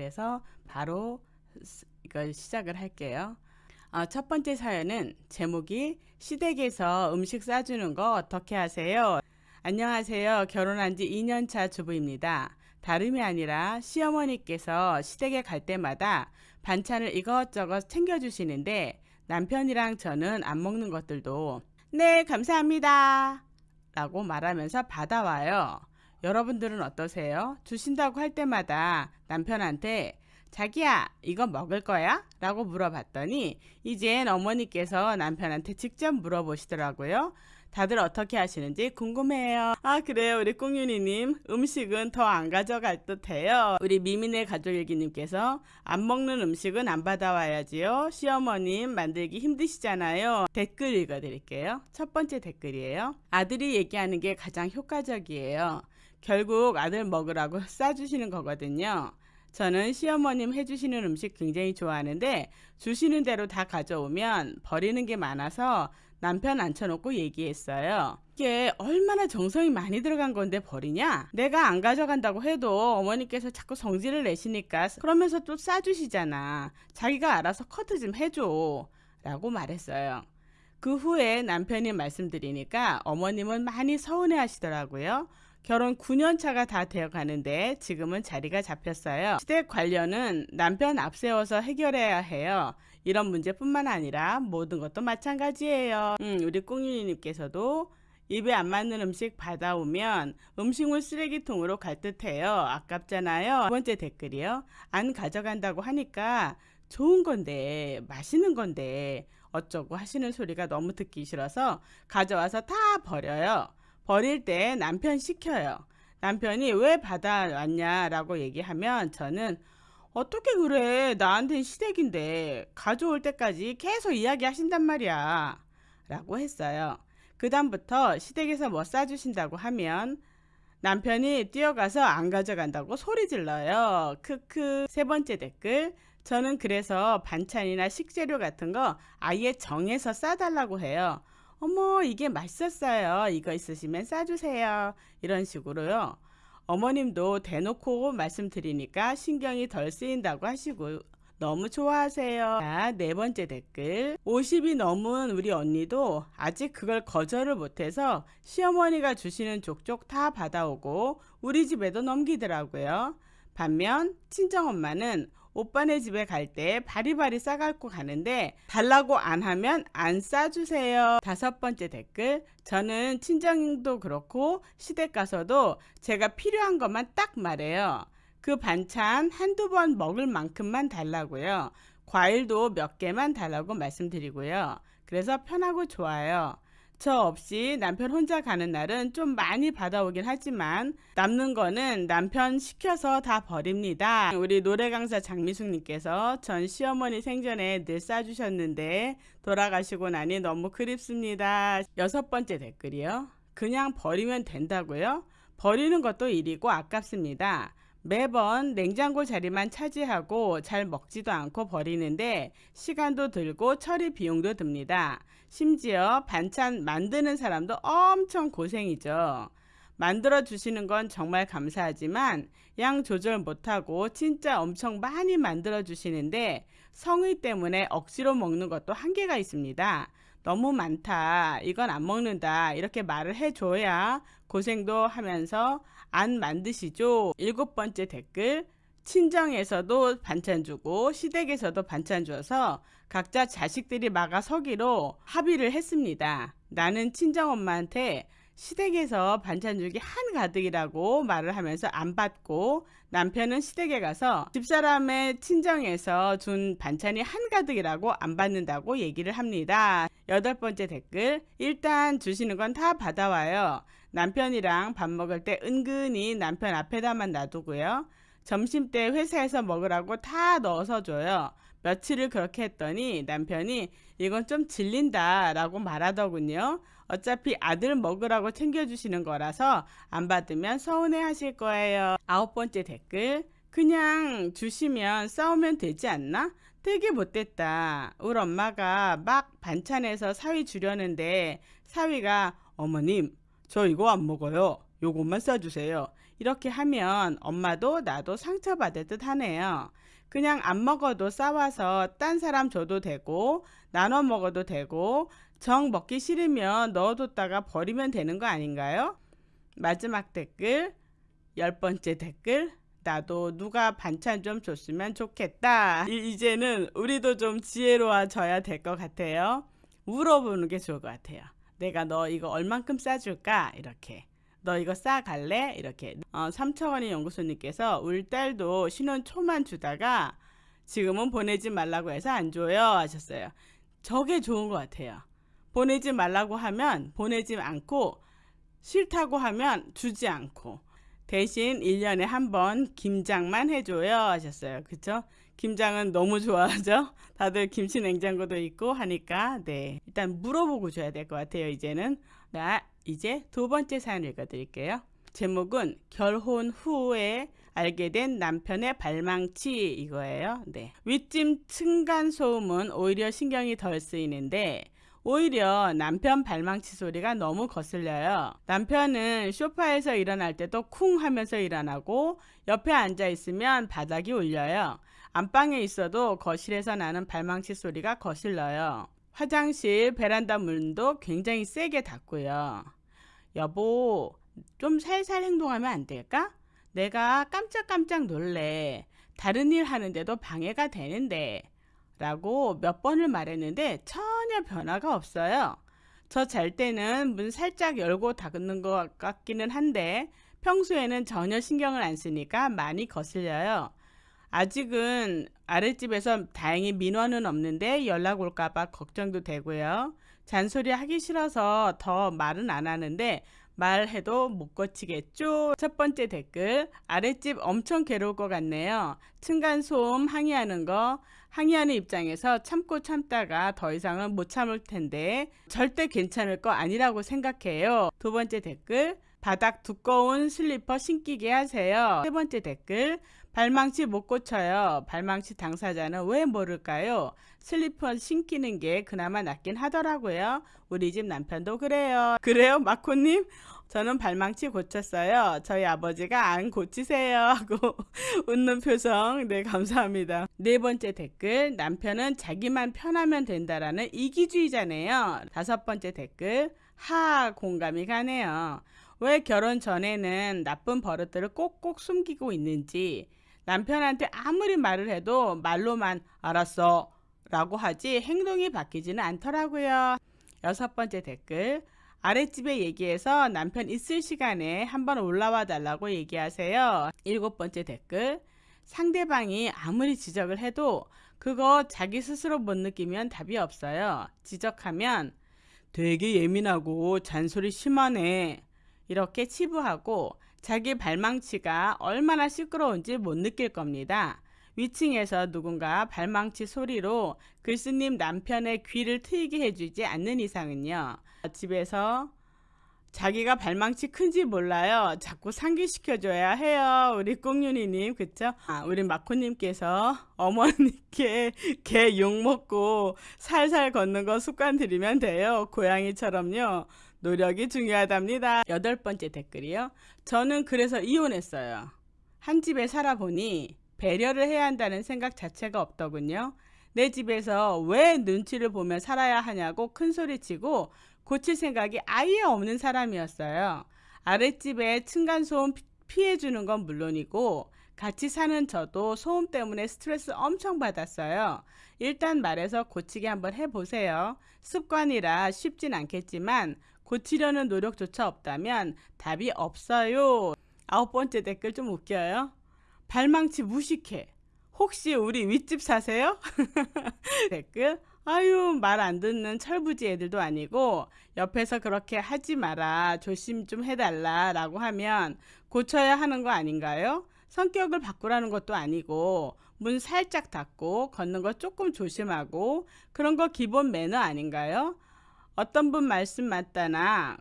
그래서 바로 이걸 시작을 할게요. 어, 첫 번째 사연은 제목이 시댁에서 음식 싸주는 거 어떻게 하세요? 안녕하세요. 결혼한 지 2년차 주부입니다. 다름이 아니라 시어머니께서 시댁에 갈 때마다 반찬을 이것저것 챙겨주시는데 남편이랑 저는 안 먹는 것들도 네, 감사합니다. 라고 말하면서 받아와요. 여러분들은 어떠세요? 주신다고 할 때마다 남편한테 자기야 이거 먹을 거야? 라고 물어봤더니 이젠 어머니께서 남편한테 직접 물어보시더라고요. 다들 어떻게 하시는지 궁금해요. 아 그래요 우리 꽁윤이님 음식은 더 안 가져갈 듯해요. 우리 미민의 가족일기님께서 안 먹는 음식은 안 받아와야지요. 시어머님 만들기 힘드시잖아요. 댓글 읽어드릴게요. 첫 번째 댓글이에요. 아들이 얘기하는 게 가장 효과적이에요. 결국 아들 먹으라고 싸주시는 거거든요. 저는 시어머님 해주시는 음식 굉장히 좋아하는데 주시는 대로 다 가져오면 버리는 게 많아서 남편 앉혀놓고 얘기했어요. 이게 얼마나 정성이 많이 들어간 건데 버리냐? 내가 안 가져간다고 해도 어머니께서 자꾸 성질을 내시니까 그러면서 또 싸주시잖아. 자기가 알아서 커트 좀 해줘. 라고 말했어요. 그 후에 남편이 말씀드리니까 어머님은 많이 서운해 하시더라고요. 결혼 9년 차가 다 되어 가는데 지금은 자리가 잡혔어요. 시댁 관련은 남편 앞세워서 해결해야 해요. 이런 문제뿐만 아니라 모든 것도 마찬가지예요. 음, 우리 꽁윤이님께서도 입에 안 맞는 음식 받아오면 음식물 쓰레기통으로 갈 듯해요. 아깝잖아요. 두 번째 댓글이요. 안 가져간다고 하니까 좋은 건데 맛있는 건데 어쩌고 하시는 소리가 너무 듣기 싫어서 가져와서 다 버려요. 버릴 때 남편 시켜요. 남편이 왜 받아왔냐라고 얘기하면 저는 어떻게 그래 나한텐 시댁인데 가져올 때까지 계속 이야기하신단 말이야 라고 했어요. 그 다음부터 시댁에서 뭐 싸주신다고 하면 남편이 뛰어가서 안 가져간다고 소리 질러요. 크크 세 번째 댓글 저는 그래서 반찬이나 식재료 같은 거 아예 정해서 싸달라고 해요. 어머 이게 맛있었어요. 이거 있으시면 싸주세요. 이런 식으로요. 어머님도 대놓고 말씀드리니까 신경이 덜 쓰인다고 하시고 너무 좋아하세요. 자, 네 번째 댓글. 50이 넘은 우리 언니도 아직 그걸 거절을 못해서 시어머니가 주시는 족족 다 받아오고 우리 집에도 넘기더라고요. 반면 친정엄마는 오빠네 집에 갈 때 바리바리 싸갖고 가는데 달라고 안 하면 안 싸주세요. 다섯 번째 댓글 저는 친정도 그렇고 시댁 가서도 제가 필요한 것만 딱 말해요. 그 반찬 한두 번 먹을 만큼만 달라고요. 과일도 몇 개만 달라고 말씀드리고요. 그래서 편하고 좋아요. 저 없이 남편 혼자 가는 날은 좀 많이 받아오긴 하지만 남는 거는 남편 시켜서 다 버립니다. 우리 노래 강사 장미숙님께서 전 시어머니 생전에 늘 싸주셨는데 돌아가시고 나니 너무 그립습니다. 여섯 번째 댓글이요. 그냥 버리면 된다고요? 버리는 것도 일이고 아깝습니다. 매번 냉장고 자리만 차지하고 잘 먹지도 않고 버리는데 시간도 들고 처리 비용도 듭니다. 심지어 반찬 만드는 사람도 엄청 고생이죠. 만들어 주시는 건 정말 감사하지만 양 조절 못하고 진짜 엄청 많이 만들어 주시는데 성의 때문에 억지로 먹는 것도 한계가 있습니다. 너무 많다. 이건 안 먹는다. 이렇게 말을 해줘야 고생도 하면서 안 만드시죠. 일곱 번째 댓글. 친정에서도 반찬 주고 시댁에서도 반찬 줘서 각자 자식들이 막아 서기로 합의를 했습니다. 나는 친정엄마한테 시댁에서 반찬 주기 한가득이라고 말을 하면서 안 받고 남편은 시댁에 가서 집사람의 친정에서 준 반찬이 한가득이라고 안 받는다고 얘기를 합니다. 여덟 번째 댓글 일단 주시는 건 다 받아와요. 남편이랑 밥 먹을 때 은근히 남편 앞에다만 놔두고요. 점심 때 회사에서 먹으라고 다 넣어서 줘요. 며칠을 그렇게 했더니 남편이 이건 좀 질린다 라고 말하더군요. 어차피 아들 먹으라고 챙겨주시는 거라서 안 받으면 서운해 하실 거예요. 아홉 번째 댓글. 그냥 주시면 싸우면 되지 않나? 되게 못됐다. 우리 엄마가 막 반찬에서 사위 주려는데 사위가 어머님 저 이거 안 먹어요. 요것만 싸주세요. 이렇게 하면 엄마도 나도 상처받을 듯 하네요. 그냥 안 먹어도 싸와서 딴 사람 줘도 되고 나눠 먹어도 되고 정 먹기 싫으면 넣어뒀다가 버리면 되는 거 아닌가요? 마지막 댓글 열 번째 댓글 나도 누가 반찬 좀 줬으면 좋겠다. 이, 이제는 우리도 좀 지혜로워져야 될 것 같아요. 물어보는 게 좋을 것 같아요. 내가 너 이거 얼만큼 싸줄까? 이렇게. 너 이거 싸갈래? 이렇게. 어, 삼천원의 연구소님께서 우리 딸도 신혼 초만 주다가 지금은 보내지 말라고 해서 안 줘요 하셨어요. 저게 좋은 것 같아요. 보내지 말라고 하면 보내지 않고 싫다고 하면 주지 않고 대신 1년에 한 번 김장만 해줘요 하셨어요. 그쵸? 김장은 너무 좋아하죠? 다들 김치 냉장고도 있고 하니까 네 일단 물어보고 줘야 될 것 같아요. 이제는 나 이제 두 번째 사연 읽어드릴게요. 제목은 결혼 후에 알게 된 남편의 발망치 이거예요. 네. 윗짐 층간 소음은 오히려 신경이 덜 쓰이는데 오히려 남편 발망치 소리가 너무 거슬려요. 남편은 소파에서 일어날 때도 쿵 하면서 일어나고 옆에 앉아 있으면 바닥이 울려요. 안방에 있어도 거실에서 나는 발망치 소리가 거슬러요. 화장실 베란다 문도 굉장히 세게 닫고요. 여보, 좀 살살 행동하면 안 될까? 내가 깜짝깜짝 놀래. 다른 일 하는데도 방해가 되는데. 라고 몇 번을 말했는데 전혀 변화가 없어요. 저 잘 때는 문 살짝 열고 닫는 것 같기는 한데 평소에는 전혀 신경을 안 쓰니까 많이 거슬려요. 아직은 아랫집에서 다행히 민원은 없는데 연락 올까봐 걱정도 되고요. 잔소리 하기 싫어서 더 말은 안 하는데 말해도 못 고치겠죠. 첫 번째 댓글 아랫집 엄청 괴로울 것 같네요. 층간소음 항의하는 거 항의하는 입장에서 참고 참다가 더 이상은 못 참을 텐데 절대 괜찮을 거 아니라고 생각해요. 두 번째 댓글 바닥 두꺼운 슬리퍼 신기게 하세요. 세 번째 댓글 발망치 못 고쳐요. 발망치 당사자는 왜 모를까요? 슬리퍼 신기는 게 그나마 낫긴 하더라고요. 우리 집 남편도 그래요. 그래요, 마코님? 저는 발망치 고쳤어요. 저희 아버지가 안 고치세요. 하고 웃는 표정. 네, 감사합니다. 네 번째 댓글. 남편은 자기만 편하면 된다라는 이기주의자네요. 다섯 번째 댓글. 하, 공감이 가네요. 왜 결혼 전에는 나쁜 버릇들을 꼭꼭 숨기고 있는지 남편한테 아무리 말을 해도 말로만 알았어 라고 하지 행동이 바뀌지는 않더라고요. 여섯 번째 댓글 아랫집에 얘기해서 남편 있을 시간에 한번 올라와 달라고 얘기하세요. 일곱 번째 댓글 상대방이 아무리 지적을 해도 그거 자기 스스로 못 느끼면 답이 없어요. 지적하면 되게 예민하고 잔소리 심하네. 이렇게 치부하고 자기 발망치가 얼마나 시끄러운지 못 느낄 겁니다. 위층에서 누군가 발망치 소리로 글쓰님 남편의 귀를 트이게 해주지 않는 이상은요. 집에서 자기가 발망치 큰지 몰라요. 자꾸 상기시켜줘야 해요. 우리 꽁윤이님, 그쵸? 아, 우리 마코님께서 어머니께 개 욕 먹고 살살 걷는 거 습관 들이면 돼요. 고양이처럼요. 노력이 중요하답니다. 여덟 번째 댓글이요. 저는 그래서 이혼했어요. 한 집에 살아보니 배려를 해야 한다는 생각 자체가 없더군요. 내 집에서 왜 눈치를 보며 살아야 하냐고 큰소리치고 고칠 생각이 아예 없는 사람이었어요. 아랫집에 층간소음 피해주는 건 물론이고 같이 사는 저도 소음 때문에 스트레스 엄청 받았어요. 일단 말해서 고치게 한번 해보세요. 습관이라 쉽진 않겠지만 고치려는 노력조차 없다면 답이 없어요. 아홉 번째 댓글 좀 웃겨요. 발망치 무식해. 혹시 우리 윗집 사세요? 댓글 아유 말 안 듣는 철부지 애들도 아니고 옆에서 그렇게 하지 마라 조심 좀 해달라 라고 하면 고쳐야 하는 거 아닌가요? 성격을 바꾸라는 것도 아니고 문 살짝 닫고 걷는 거 조금 조심하고 그런 거 기본 매너 아닌가요? 어떤 분 말씀 맞다나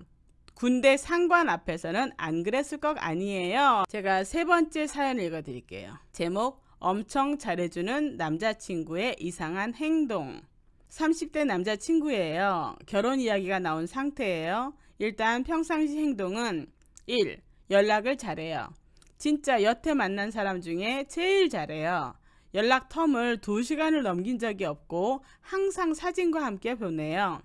군대 상관 앞에서는 안 그랬을 것 아니에요. 제가 세 번째 사연 읽어드릴게요. 제목 엄청 잘해주는 남자친구의 이상한 행동 30대 남자친구예요. 결혼 이야기가 나온 상태예요. 일단 평상시 행동은 1. 연락을 잘해요. 진짜 여태 만난 사람 중에 제일 잘해요. 연락 텀을 2시간을 넘긴 적이 없고 항상 사진과 함께 보내요.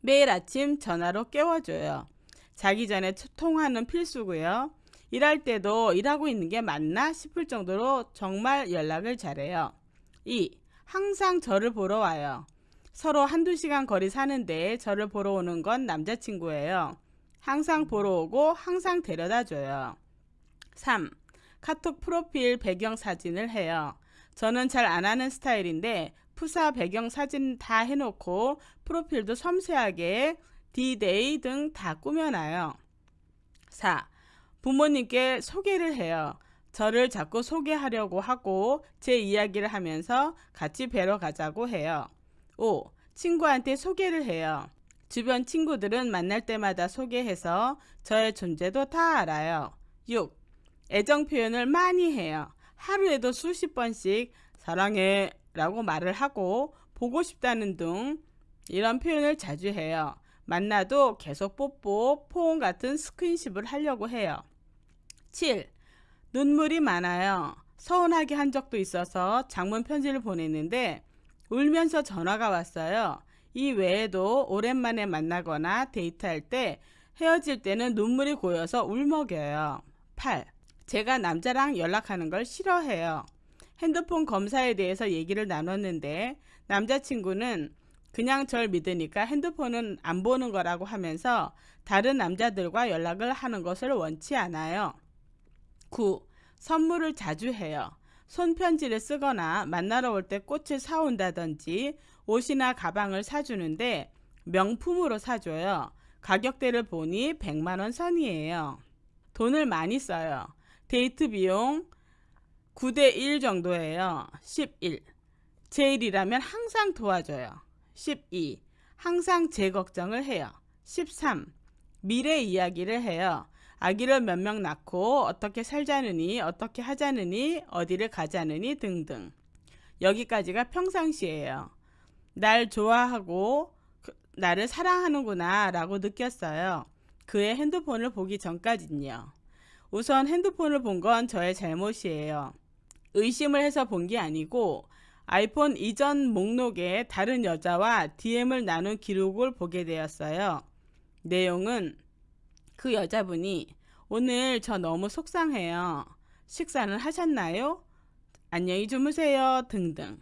매일 아침 전화로 깨워줘요. 자기 전에 통화는 필수고요. 일할 때도 일하고 있는 게 맞나 싶을 정도로 정말 연락을 잘해요. 2. 항상 저를 보러 와요. 서로 한두 시간 거리 사는데 저를 보러 오는 건 남자친구예요. 항상 보러 오고 항상 데려다 줘요. 3. 카톡 프로필 배경 사진을 해요. 저는 잘 안 하는 스타일인데 프사 배경 사진 다 해놓고 프로필도 섬세하게 디데이 등 다 꾸며놔요. 4. 부모님께 소개를 해요. 저를 자꾸 소개하려고 하고 제 이야기를 하면서 같이 뵈러 가자고 해요. 5. 친구한테 소개를 해요. 주변 친구들은 만날 때마다 소개해서 저의 존재도 다 알아요. 6. 애정 표현을 많이 해요. 하루에도 수십 번씩 사랑해 라고 말을 하고 보고 싶다는 등 이런 표현을 자주 해요. 만나도 계속 뽀뽀, 포옹 같은 스킨십을 하려고 해요. 7. 눈물이 많아요. 서운하게 한 적도 있어서 장문 편지를 보냈는데 울면서 전화가 왔어요. 이 외에도 오랜만에 만나거나 데이트할 때 헤어질 때는 눈물이 고여서 울먹여요. 8. 제가 남자랑 연락하는 걸 싫어해요. 핸드폰 검사에 대해서 얘기를 나눴는데 남자친구는 그냥 절 믿으니까 핸드폰은 안 보는 거라고 하면서 다른 남자들과 연락을 하는 것을 원치 않아요. 9. 선물을 자주 해요. 손편지를 쓰거나 만나러 올 때 꽃을 사온다든지 옷이나 가방을 사주는데 명품으로 사줘요. 가격대를 보니 100만원 선이에요. 돈을 많이 써요. 데이트 비용 9대 1 정도예요. 11. 제 일이라면 항상 도와줘요. 12. 항상 제 걱정을 해요. 13. 미래 이야기를 해요. 아기를 몇 명 낳고 어떻게 살자느니 어떻게 하자느니 어디를 가자느니 등등. 여기까지가 평상시예요. 날 좋아하고 그, 나를 사랑하는구나 라고 느꼈어요. 그의 핸드폰을 보기 전까진요. 우선 핸드폰을 본 건 저의 잘못이에요. 의심을 해서 본 게 아니고 아이폰 이전 목록에 다른 여자와 DM을 나눈 기록을 보게 되었어요. 내용은 그 여자분이 오늘 저 너무 속상해요. 식사는 하셨나요? 안녕히 주무세요. 등등.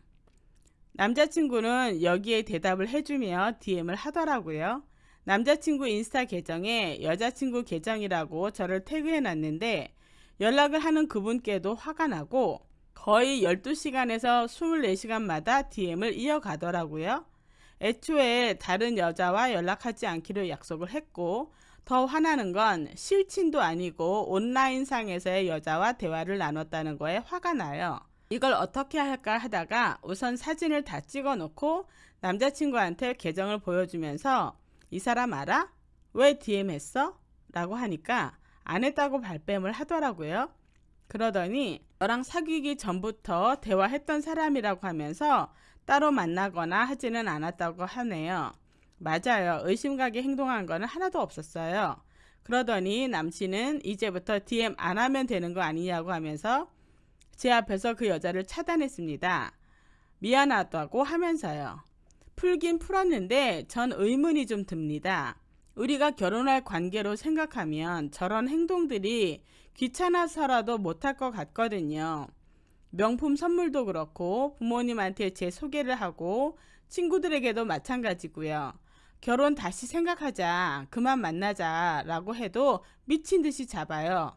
남자친구는 여기에 대답을 해주며 DM을 하더라고요. 남자친구 인스타 계정에 여자친구 계정이라고 저를 태그해 놨는데 연락을 하는 그분께도 화가 나고 거의 12시간에서 24시간마다 DM을 이어가더라고요. 애초에 다른 여자와 연락하지 않기로 약속을 했고 더 화나는 건 실친도 아니고 온라인상에서의 여자와 대화를 나눴다는 거에 화가 나요. 이걸 어떻게 할까 하다가 우선 사진을 다 찍어 놓고 남자친구한테 계정을 보여주면서 이 사람 알아? 왜 DM 했어? 라고 하니까 안 했다고 발뺌을 하더라고요. 그러더니 너랑 사귀기 전부터 대화했던 사람이라고 하면서 따로 만나거나 하지는 않았다고 하네요. 맞아요. 의심가게 행동한 거는 하나도 없었어요. 그러더니 남친은 이제부터 DM 안 하면 되는 거 아니냐고 하면서 제 앞에서 그 여자를 차단했습니다. 미안하다고 하면서요. 풀긴 풀었는데 전 의문이 좀 듭니다. 우리가 결혼할 관계로 생각하면 저런 행동들이 귀찮아서라도 못할 것 같거든요. 명품 선물도 그렇고 부모님한테 제 소개를 하고 친구들에게도 마찬가지고요. 결혼 다시 생각하자, 그만 만나자 라고 해도 미친 듯이 잡아요.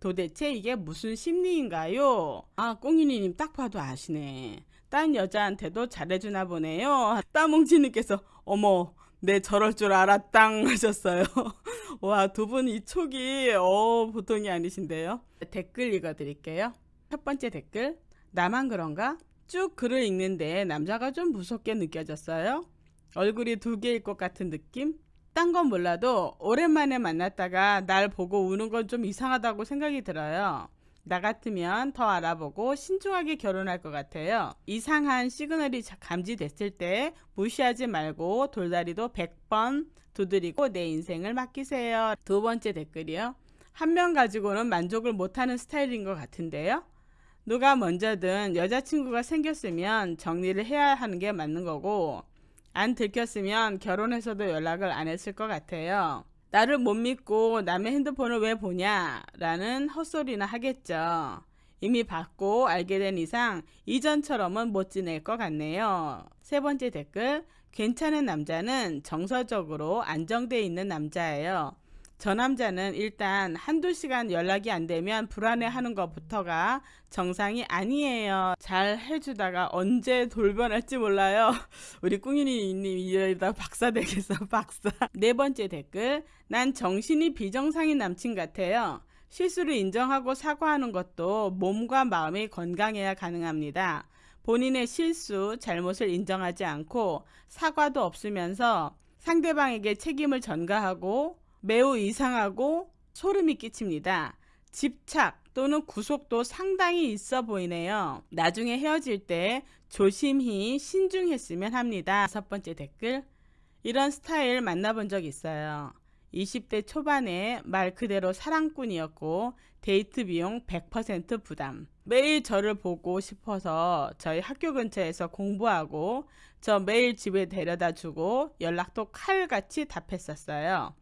도대체 이게 무슨 심리인가요? 아, 꽁이니님 딱 봐도 아시네. 딴 여자한테도 잘해주나 보네요. 따뭉치님께서 어머 네 저럴 줄 알았당 하셨어요. 와 두 분 이 촉이 어 보통이 아니신데요. 댓글 읽어드릴게요. 첫 번째 댓글 나만 그런가? 쭉 글을 읽는데 남자가 좀 무섭게 느껴졌어요. 얼굴이 두 개일 것 같은 느낌? 딴 건 몰라도 오랜만에 만났다가 날 보고 우는 건 좀 이상하다고 생각이 들어요. 나 같으면 더 알아보고 신중하게 결혼할 것 같아요. 이상한 시그널이 감지됐을 때 무시하지 말고 돌다리도 100번 두드리고 내 인생을 맡기세요. 두 번째 댓글이요. 한 명 가지고는 만족을 못하는 스타일인 것 같은데요. 누가 먼저든 여자친구가 생겼으면 정리를 해야 하는 게 맞는 거고 안 들켰으면 결혼해서도 연락을 안 했을 것 같아요. 나를 못 믿고 남의 핸드폰을 왜 보냐 라는 헛소리나 하겠죠. 이미 받고 알게 된 이상 이전처럼은 못 지낼 것 같네요. 세 번째 댓글 괜찮은 남자는 정서적으로 안정돼 있는 남자예요. 저 남자는 일단 한두 시간 연락이 안 되면 불안해하는 것부터가 정상이 아니에요. 잘 해주다가 언제 돌변할지 몰라요. 우리 꿍이님 이러다 박사 되겠어 박사. 네 번째 댓글 난 정신이 비정상인 남친 같아요. 실수를 인정하고 사과하는 것도 몸과 마음이 건강해야 가능합니다. 본인의 실수, 잘못을 인정하지 않고 사과도 없으면서 상대방에게 책임을 전가하고 매우 이상하고 소름이 끼칩니다. 집착 또는 구속도 상당히 있어 보이네요. 나중에 헤어질 때 조심히 신중했으면 합니다. 첫 번째 댓글 이런 스타일 만나본 적 있어요. 20대 초반에 말 그대로 사랑꾼이었고 데이트 비용 100% 부담. 매일 저를 보고 싶어서 저희 학교 근처에서 공부하고 저 매일 집에 데려다 주고 연락도 칼같이 답했었어요.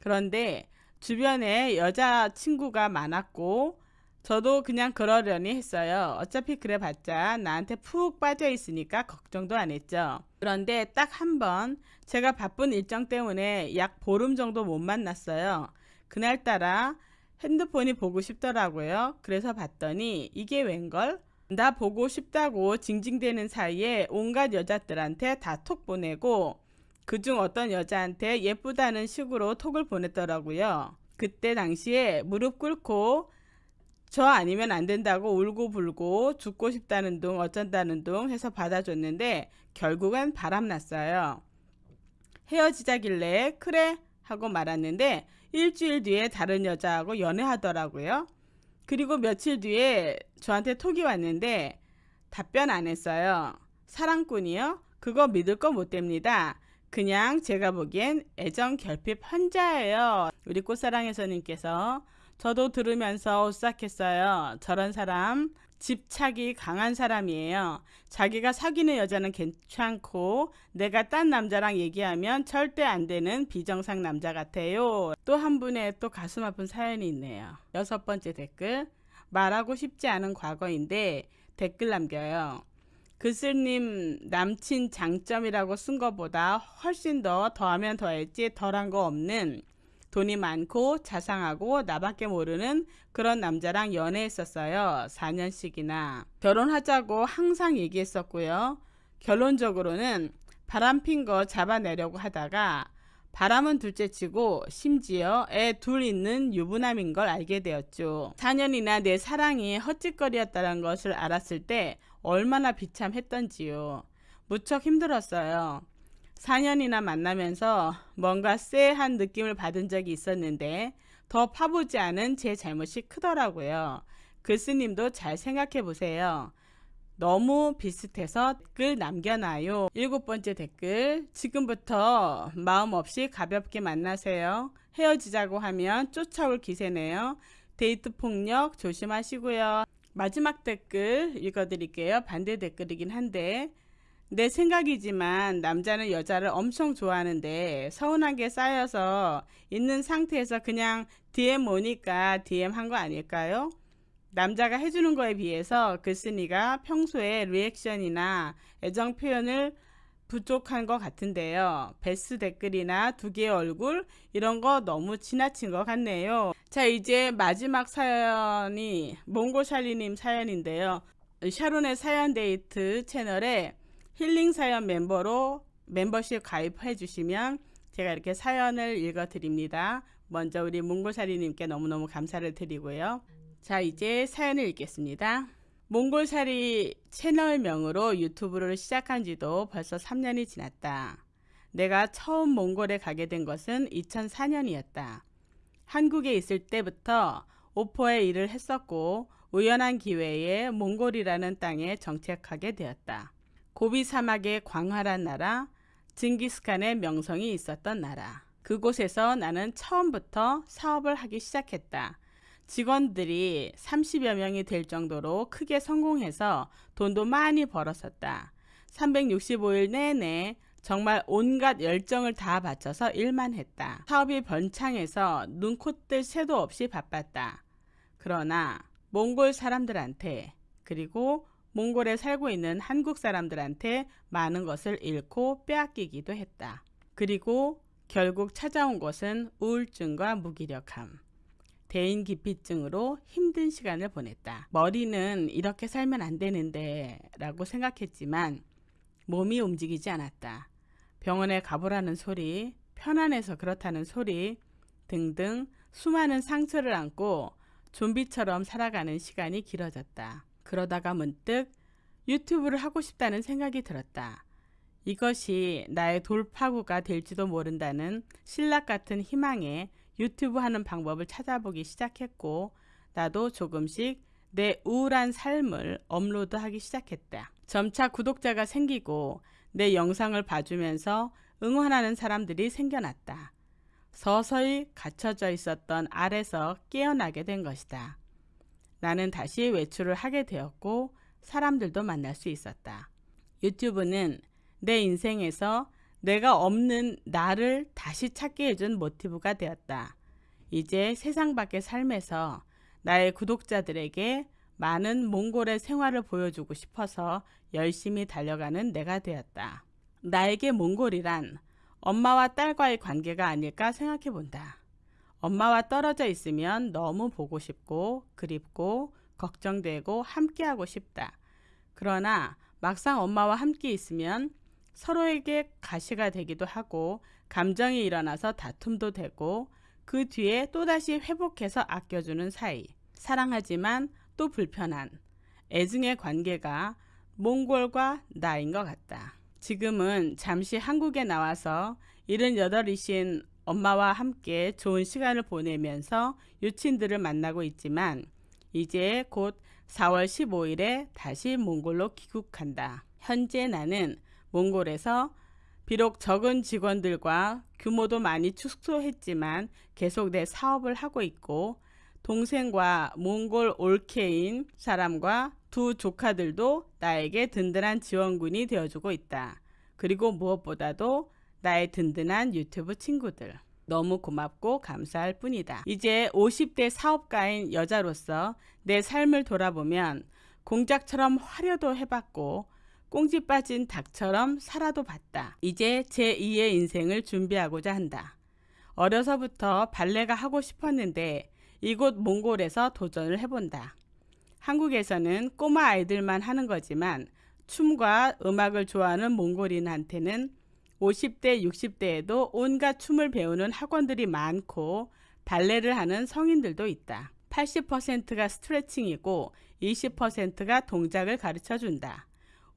그런데 주변에 여자친구가 많았고 저도 그냥 그러려니 했어요. 어차피 그래봤자 나한테 푹 빠져 있으니까 걱정도 안 했죠. 그런데 딱 한 번 제가 바쁜 일정 때문에 약 보름 정도 못 만났어요. 그날따라 핸드폰이 보고 싶더라고요. 그래서 봤더니 이게 웬걸? 나 보고 싶다고 징징대는 사이에 온갖 여자들한테 다 톡 보내고 그중 어떤 여자한테 예쁘다는 식으로 톡을 보냈더라고요. 그때 당시에 무릎 꿇고 저 아니면 안 된다고 울고 불고 죽고 싶다는 둥 어쩐다는 둥 해서 받아줬는데 결국은 바람났어요. 헤어지자길래 그래 하고 말았는데 일주일 뒤에 다른 여자하고 연애하더라고요. 그리고 며칠 뒤에 저한테 톡이 왔는데 답변 안 했어요. 사랑꾼이요? 그거 믿을 거 못 됩니다. 그냥 제가 보기엔 애정 결핍 환자예요. 우리 꽃사랑해서님께서 저도 들으면서 오싹했어요. 저런 사람 집착이 강한 사람이에요. 자기가 사귀는 여자는 괜찮고 내가 딴 남자랑 얘기하면 절대 안 되는 비정상 남자 같아요. 또 한 분의 또 가슴 아픈 사연이 있네요. 여섯 번째 댓글 말하고 싶지 않은 과거인데 댓글 남겨요. 글쓰님 남친 장점이라고 쓴 것보다 훨씬 더 더하면 더했지 덜한 거 없는 돈이 많고 자상하고 나밖에 모르는 그런 남자랑 연애했었어요. 4년씩이나. 결혼하자고 항상 얘기했었고요. 결론적으로는 바람 핀 거 잡아내려고 하다가 바람은 둘째 치고 심지어 애 둘 있는 유부남인 걸 알게 되었죠. 4년이나 내 사랑이 헛짓거리였다는 것을 알았을 때 얼마나 비참했던지요. 무척 힘들었어요. 4년이나 만나면서 뭔가 쎄한 느낌을 받은 적이 있었는데 더 파보지 않은 제 잘못이 크더라고요. 글쓰님도 잘 생각해 보세요. 너무 비슷해서 댓글 남겨놔요. 일곱 번째 댓글. 지금부터 마음 없이 가볍게 만나세요. 헤어지자고 하면 쫓아올 기세네요. 데이트 폭력 조심하시고요. 마지막 댓글 읽어드릴게요. 반대 댓글이긴 한데 내 생각이지만 남자는 여자를 엄청 좋아하는데 서운한 게 쌓여서 있는 상태에서 그냥 DM 오니까 DM 한 거 아닐까요? 남자가 해주는 거에 비해서 글쓴이가 평소에 리액션이나 애정 표현을 부족한 것 같은데요. 베스 댓글이나 두 개의 얼굴 이런 거 너무 지나친 것 같네요. 자 이제 마지막 사연이 몽고샬리님 사연인데요. 샤론의 사연 데이트 채널에 힐링 사연 멤버로 멤버십 가입해 주시면 제가 이렇게 사연을 읽어 드립니다. 먼저 우리 몽고샬리님께 너무너무 감사를 드리고요. 자 이제 사연을 읽겠습니다. 몽골살이 채널명으로 유튜브를 시작한 지도 벌써 3년이 지났다. 내가 처음 몽골에 가게 된 것은 2004년이었다. 한국에 있을 때부터 오퍼에 일을 했었고 우연한 기회에 몽골이라는 땅에 정착하게 되었다. 고비 사막의 광활한 나라, 징기스칸의 명성이 있었던 나라. 그곳에서 나는 처음부터 사업을 하기 시작했다. 직원들이 30여 명이 될 정도로 크게 성공해서 돈도 많이 벌었었다. 365일 내내 정말 온갖 열정을 다 바쳐서 일만 했다. 사업이 번창해서 눈코뜰 새도 없이 바빴다. 그러나 몽골 사람들한테 그리고 몽골에 살고 있는 한국 사람들한테 많은 것을 잃고 빼앗기기도 했다. 그리고 결국 찾아온 것은 우울증과 무기력함. 대인 기피증으로 힘든 시간을 보냈다. 머리는 이렇게 살면 안 되는데 라고 생각했지만 몸이 움직이지 않았다. 병원에 가보라는 소리, 편안해서 그렇다는 소리 등등 수많은 상처를 안고 좀비처럼 살아가는 시간이 길어졌다. 그러다가 문득 유튜브를 하고 싶다는 생각이 들었다. 이것이 나의 돌파구가 될지도 모른다는 신락 같은 희망에 유튜브 하는 방법을 찾아보기 시작했고 나도 조금씩 내 우울한 삶을 업로드하기 시작했다. 점차 구독자가 생기고 내 영상을 봐주면서 응원하는 사람들이 생겨났다. 서서히 갇혀져 있었던 알에서 깨어나게 된 것이다. 나는 다시 외출을 하게 되었고 사람들도 만날 수 있었다. 유튜브는 내 인생에서 내가 없는 나를 다시 찾게 해준 모티브가 되었다. 이제 세상 밖의 삶에서 나의 구독자들에게 많은 몽골의 생활을 보여주고 싶어서 열심히 달려가는 내가 되었다. 나에게 몽골이란 엄마와 딸과의 관계가 아닐까 생각해 본다. 엄마와 떨어져 있으면 너무 보고 싶고 그립고 걱정되고 함께하고 싶다. 그러나 막상 엄마와 함께 있으면 서로에게 가시가 되기도 하고 감정이 일어나서 다툼도 되고 그 뒤에 또다시 회복해서 아껴주는 사이. 사랑하지만 또 불편한 애증의 관계가 몽골과 나인 것 같다. 지금은 잠시 한국에 나와서 78이신 엄마와 함께 좋은 시간을 보내면서 유친들을 만나고 있지만 이제 곧 4월 15일에 다시 몽골로 귀국한다. 현재 나는 몽골에서 비록 적은 직원들과 규모도 많이 축소했지만 계속 내 사업을 하고 있고 동생과 몽골 올케인 사람과 두 조카들도 나에게 든든한 지원군이 되어주고 있다. 그리고 무엇보다도 나의 든든한 유튜브 친구들. 너무 고맙고 감사할 뿐이다. 이제 50대 사업가인 여자로서 내 삶을 돌아보면 공작처럼 화려도 해봤고 꽁지 빠진 닭처럼 살아도 봤다. 이제 제2의 인생을 준비하고자 한다. 어려서부터 발레가 하고 싶었는데 이곳 몽골에서 도전을 해본다. 한국에서는 꼬마 아이들만 하는 거지만 춤과 음악을 좋아하는 몽골인한테는 50대, 60대에도 온갖 춤을 배우는 학원들이 많고 발레를 하는 성인들도 있다. 80%가 스트레칭이고 20%가 동작을 가르쳐 준다.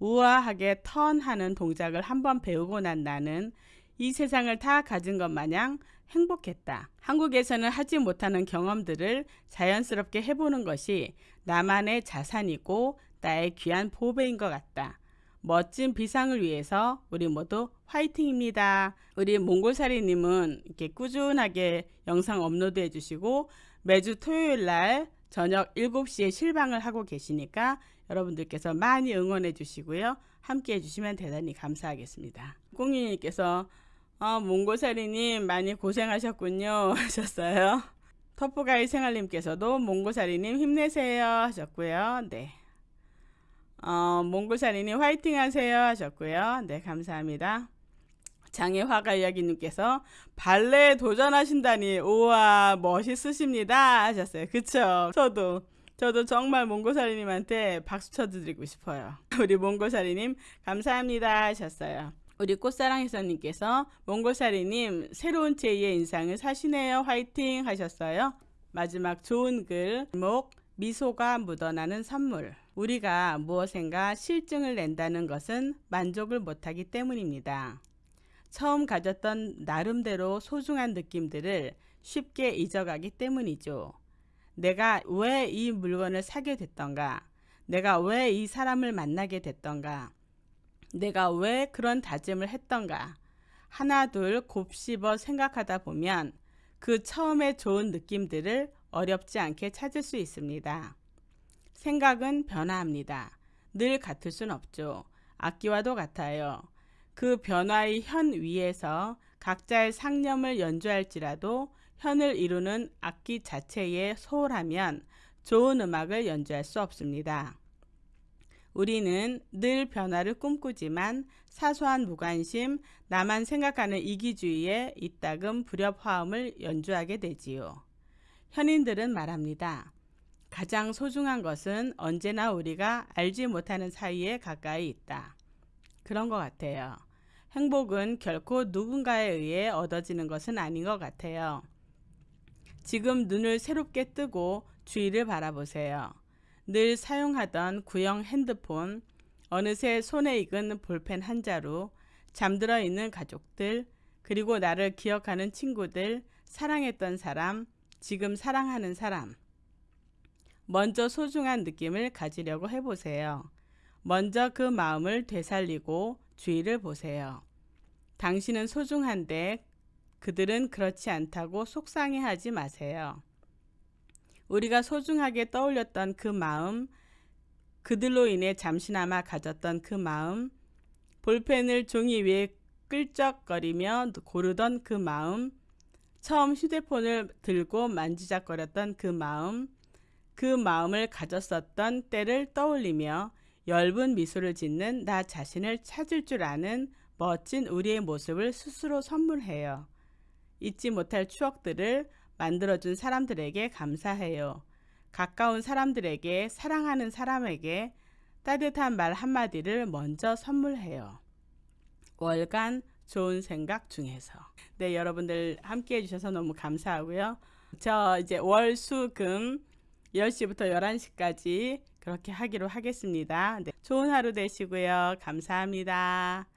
우아하게 턴하는 동작을 한번 배우고 난 나는 이 세상을 다 가진 것 마냥 행복했다. 한국에서는 하지 못하는 경험들을 자연스럽게 해보는 것이 나만의 자산이고 나의 귀한 보배인 것 같다. 멋진 비상을 위해서 우리 모두 화이팅입니다. 우리 몽골사리님은 이렇게 꾸준하게 영상 업로드 해주시고 매주 토요일 날 저녁 7시에 실방을 하고 계시니까 여러분들께서 많이 응원해 주시고요. 함께 해주시면 대단히 감사하겠습니다. 꽁이님께서 어, 몽골사리님 많이 고생하셨군요 하셨어요. 터프가이 생활님께서도 몽골사리님 힘내세요 하셨고요. 네. 어, 몽골사리님 화이팅 하세요 하셨고요. 네, 감사합니다. 장애화가 이야기님께서 발레 도전하신다니 우와 멋있으십니다 하셨어요. 그쵸? 저도 저도 정말 몽골사리님한테 박수 쳐드리고 싶어요. 우리 몽골사리님 감사합니다 하셨어요. 우리 꽃사랑해서님께서 몽골사리님 새로운 제2의 인상을 사시네요. 화이팅 하셨어요. 마지막 좋은 글목 미소가 묻어나는 선물 우리가 무엇인가 실증을 낸다는 것은 만족을 못하기 때문입니다. 처음 가졌던 나름대로 소중한 느낌들을 쉽게 잊어가기 때문이죠. 내가 왜 이 물건을 사게 됐던가? 내가 왜 이 사람을 만나게 됐던가? 내가 왜 그런 다짐을 했던가? 하나 둘 곱씹어 생각하다 보면 그 처음에 좋은 느낌들을 어렵지 않게 찾을 수 있습니다. 생각은 변화합니다. 늘 같을 순 없죠. 악기와도 같아요. 그 변화의 현 위에서 각자의 상념을 연주할지라도 현을 이루는 악기 자체에 소홀하면 좋은 음악을 연주할 수 없습니다. 우리는 늘 변화를 꿈꾸지만 사소한 무관심, 나만 생각하는 이기주의에 이따금 불협화음을 연주하게 되지요. 현인들은 말합니다. 가장 소중한 것은 언제나 우리가 알지 못하는 사이에 가까이 있다. 그런 것 같아요. 행복은 결코 누군가에 의해 얻어지는 것은 아닌 것 같아요. 지금 눈을 새롭게 뜨고 주위를 바라보세요. 늘 사용하던 구형 핸드폰, 어느새 손에 익은 볼펜 한 자루, 잠들어 있는 가족들, 그리고 나를 기억하는 친구들, 사랑했던 사람, 지금 사랑하는 사람. 먼저 소중한 느낌을 가지려고 해보세요. 먼저 그 마음을 되살리고 주위를 보세요. 당신은 소중한데 그들은 그렇지 않다고 속상해하지 마세요. 우리가 소중하게 떠올렸던 그 마음, 그들로 인해 잠시나마 가졌던 그 마음, 볼펜을 종이 위에 끌적거리며 고르던 그 마음, 처음 휴대폰을 들고 만지작거렸던 그 마음, 그 마음을 가졌었던 때를 떠올리며 엷은 미소를 짓는 나 자신을 찾을 줄 아는 멋진 우리의 모습을 스스로 선물해요. 잊지 못할 추억들을 만들어준 사람들에게 감사해요. 가까운 사람들에게 사랑하는 사람에게 따뜻한 말 한마디를 먼저 선물해요. 월간 좋은 생각 중에서. 네, 여러분들 함께 해주셔서 너무 감사하고요. 저 이제 월, 수, 금 10시부터 11시까지 그렇게 하기로 하겠습니다. 네, 좋은 하루 되시고요. 감사합니다.